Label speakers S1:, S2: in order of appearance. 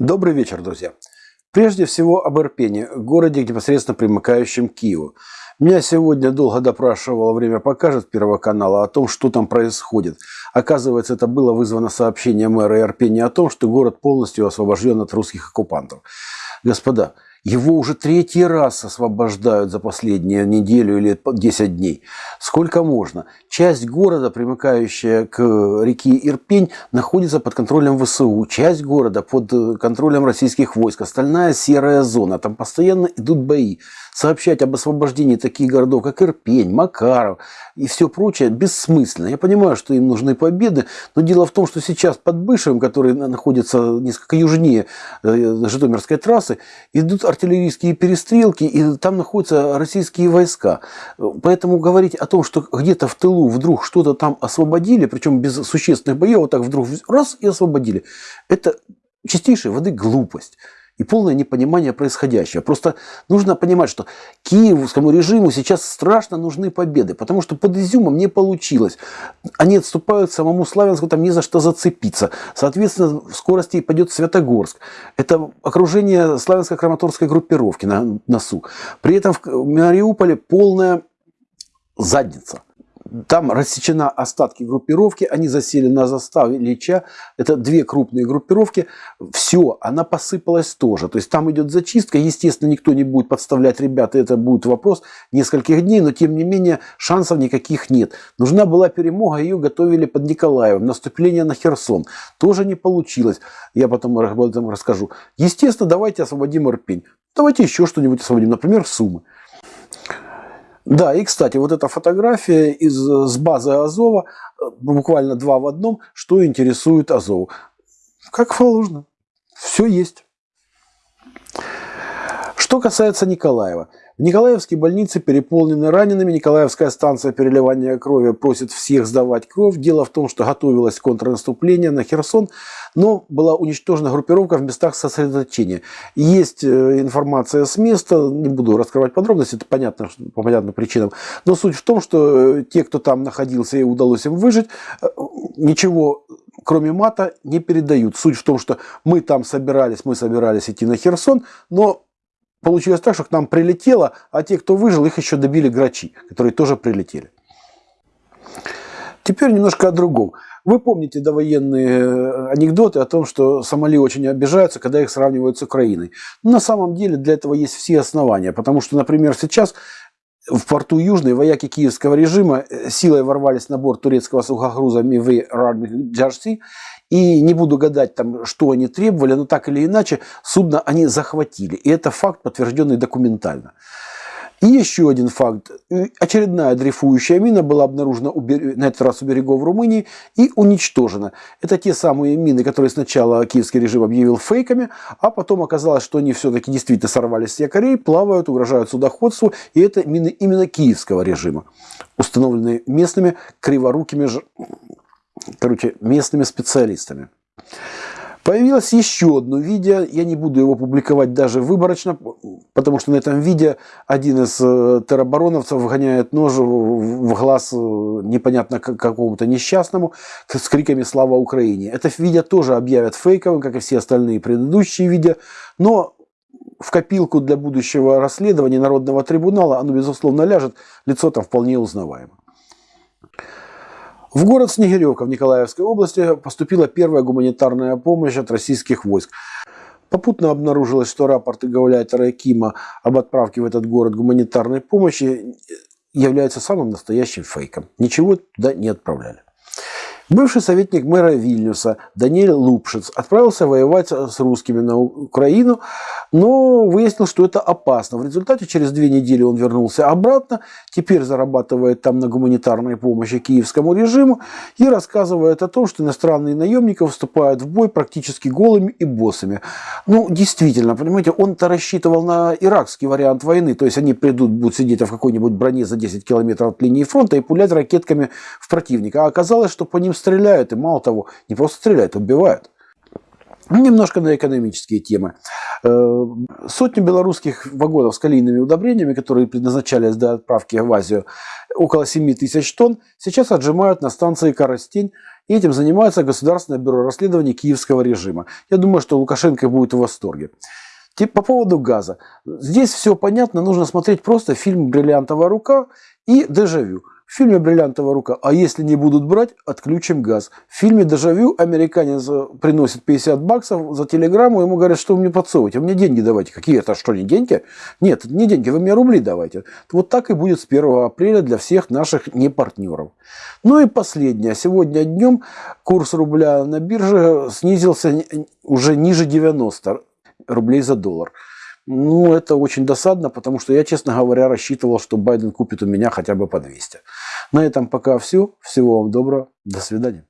S1: Добрый вечер, друзья. Прежде всего об Ирпене, городе, непосредственно примыкающем к Киеву. Меня сегодня долго допрашивало время покажет Первого канала о том, что там происходит. Оказывается, это было вызвано сообщением мэра Ирпени о том, что город полностью освобожден от русских оккупантов. Господа, его уже третий раз освобождают за последнюю неделю или 10 дней. Сколько можно? Часть города, примыкающая к реке Ирпень, находится под контролем ВСУ. Часть города под контролем российских войск. Остальная серая зона. Там постоянно идут бои сообщать об освобождении таких городов, как Ирпень, Макаров и все прочее, бессмысленно. Я понимаю, что им нужны победы, но дело в том, что сейчас под Бышевым, который находится несколько южнее э, Житомирской трассы, идут артиллерийские перестрелки, и там находятся российские войска. Поэтому говорить о том, что где-то в тылу вдруг что-то там освободили, причем без существенных боев, вот так вдруг раз и освободили, это чистейшая воды глупость и полное непонимание происходящего. Просто нужно понимать, что киевскому режиму сейчас страшно нужны победы, потому что под Изюмом не получилось. Они отступают самому Славянску, там не за что зацепиться. Соответственно, в скорости пойдет Святогорск. Это окружение славянско-краматорской группировки на носу. При этом в Мариуполе полная задница. Там рассечена остатки группировки, они засели на заставе Ильича. Это две крупные группировки. Все, она посыпалась тоже. То есть там идет зачистка. Естественно, никто не будет подставлять ребят. Это будет вопрос нескольких дней. Но тем не менее, шансов никаких нет. Нужна была перемога. Ее готовили под Николаевым. Наступление на Херсон. Тоже не получилось. Я потом об этом расскажу. Естественно, давайте освободим Ирпень. Давайте еще что-нибудь освободим. Например, Сумы. Да, и, кстати, вот эта фотография из, с базы Азова, э, буквально два в одном, что интересует Азов. Как положено. Все есть. Что касается Николаева. В Николаевской больнице переполнены ранеными. Николаевская станция переливания крови просит всех сдавать кровь. Дело в том, что готовилось контрнаступление на Херсон, но была уничтожена группировка в местах сосредоточения. Есть э, информация с места, не буду раскрывать подробности, это понятно по понятным причинам. Но суть в том, что э, те, кто там находился и удалось им выжить, э, ничего кроме мата не передают. Суть в том, что мы там собирались, мы собирались идти на Херсон, но получилось так, что к нам прилетело, а те, кто выжил, их еще добили грачи, которые тоже прилетели. Теперь немножко о другом. Вы помните довоенные э, анекдоты о том, что Сомали очень обижаются, когда их сравнивают с Украиной. Но на самом деле для этого есть все основания, потому что, например, сейчас в порту Южный вояки киевского режима э, силой ворвались на борт турецкого сухогруза Мивы Джарси и не буду гадать, там, что они требовали, но так или иначе судно они захватили. И это факт, подтвержденный документально. И еще один факт. Очередная дрейфующая мина была обнаружена на этот раз у берегов Румынии и уничтожена. Это те самые мины, которые сначала киевский режим объявил фейками, а потом оказалось, что они все-таки действительно сорвались с якорей, плавают, угрожают судоходству. И это мины именно киевского режима, установленные местными криворукими короче, местными специалистами. Появилось еще одно видео, я не буду его публиковать даже выборочно, потому что на этом видео один из э, теробороновцев вгоняет нож в глаз э, непонятно какому-то несчастному с криками «Слава Украине!». Это видео тоже объявят фейковым, как и все остальные предыдущие видео, но в копилку для будущего расследования Народного трибунала оно, безусловно, ляжет, лицо там вполне узнаваемо. В город Снегиревка в Николаевской области поступила первая гуманитарная помощь от российских войск. Попутно обнаружилось, что рапорты Гауляйтера Кима об отправке в этот город гуманитарной помощи являются самым настоящим фейком. Ничего туда не отправляли. Бывший советник мэра Вильнюса Даниэль Лупшиц отправился воевать с русскими на Украину, но выяснил, что это опасно. В результате через две недели он вернулся обратно, теперь зарабатывает там на гуманитарной помощи киевскому режиму и рассказывает о том, что иностранные наемники вступают в бой практически голыми и боссами. Ну, действительно, понимаете, он-то рассчитывал на иракский вариант войны, то есть они придут, будут сидеть в какой-нибудь броне за 10 километров от линии фронта и пулять ракетками в противника. А оказалось, что по ним стреляют, и мало того, не просто стреляют, убивают. Ну, немножко на экономические темы. Э, сотню белорусских вагонов с калийными удобрениями, которые предназначались для отправки в Азию, около 7 тысяч тонн, сейчас отжимают на станции Коростень И этим занимается Государственное бюро расследований киевского режима. Я думаю, что Лукашенко будет в восторге. По поводу газа. Здесь все понятно, нужно смотреть просто фильм «Бриллиантовая рука» и «Дежавю». В фильме «Бриллиантовая рука», а если не будут брать, отключим газ. В фильме «Дежавю» американец э, приносит 50 баксов за телеграмму, ему говорят, что вы мне подсовываете, вы мне деньги давайте. Какие это, что, не деньги? Нет, не деньги, вы мне рубли давайте. Вот так и будет с 1 апреля для всех наших непартнеров. Ну и последнее. Сегодня днем курс рубля на бирже снизился уже ниже 90 рублей за доллар. Ну, это очень досадно, потому что я, честно говоря, рассчитывал, что Байден купит у меня хотя бы по 200. На этом пока все. Всего вам доброго. До свидания.